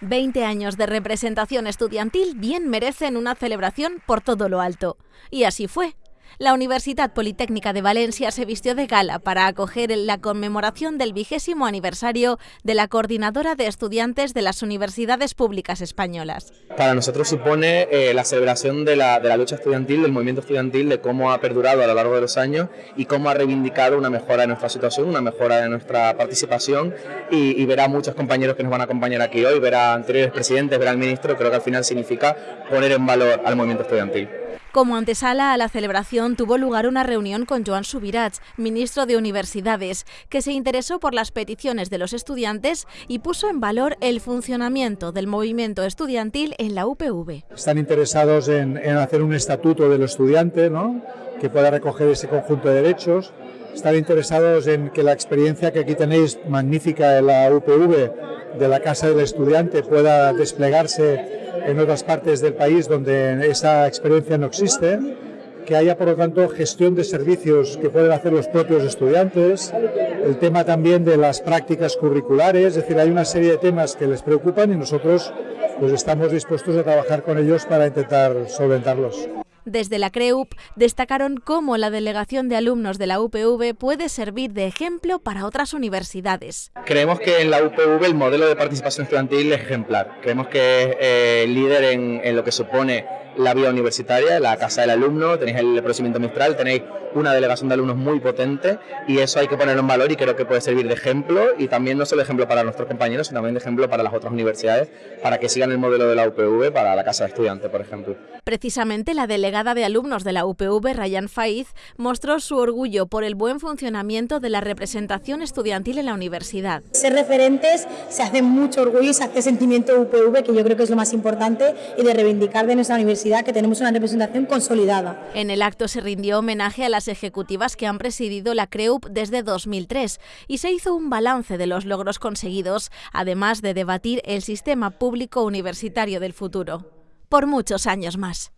20 años de representación estudiantil bien merecen una celebración por todo lo alto. Y así fue. La Universidad Politécnica de Valencia se vistió de gala para acoger la conmemoración del vigésimo aniversario de la Coordinadora de Estudiantes de las Universidades Públicas Españolas. Para nosotros supone eh, la celebración de la, lucha estudiantil, del movimiento estudiantil, de cómo ha perdurado a lo largo de los años y cómo ha reivindicado una mejora de nuestra situación, una mejora de nuestra participación y, y ver a muchos compañeros que nos van a acompañar aquí hoy, ver a anteriores presidentes, ver al ministro, creo que al final significa poner en valor al movimiento estudiantil. Como antesala a la celebración tuvo lugar una reunión con Joan Subirats, ministro de Universidades, que se interesó por las peticiones de los estudiantes y puso en valor el funcionamiento del movimiento estudiantil en la UPV. Están interesados en, hacer un estatuto del estudiante ¿no? que pueda recoger ese conjunto de derechos. Están interesados en que la experiencia que aquí tenéis magnífica en la UPV de la Casa del Estudiante pueda desplegarse en otras partes del país donde esa experiencia no existe, que haya por lo tanto gestión de servicios que pueden hacer los propios estudiantes, el tema también de las prácticas curriculares, es decir, hay una serie de temas que les preocupan y nosotros pues estamos dispuestos a trabajar con ellos para intentar solventarlos. Desde la CREUP destacaron cómo la delegación de alumnos de la UPV puede servir de ejemplo para otras universidades. Creemos que en la UPV el modelo de participación estudiantil es ejemplar. Creemos que es eh, líder en, en lo que supone la vida universitaria, la casa del alumno, tenéis el procedimiento Mistral, tenéis una delegación de alumnos muy potente y eso hay que ponerlo en valor y creo que puede servir de ejemplo y también no solo de ejemplo para nuestros compañeros, sino también de ejemplo para las otras universidades, para que sigan el modelo de la UPV para la casa de estudiantes, por ejemplo. Precisamente la delegada de alumnos de la UPV, Ryan Faiz, mostró su orgullo por el buen funcionamiento de la representación estudiantil en la universidad. Ser referentes se hace mucho orgullo y se hace sentimiento de UPV, que yo creo que es lo más importante, y de reivindicar de nuestra que tenemos una representación consolidada. En el acto se rindió homenaje a las ejecutivas que han presidido la CREUP desde 2003 y se hizo un balance de los logros conseguidos, además de debatir el sistema público universitario del futuro. Por muchos años más.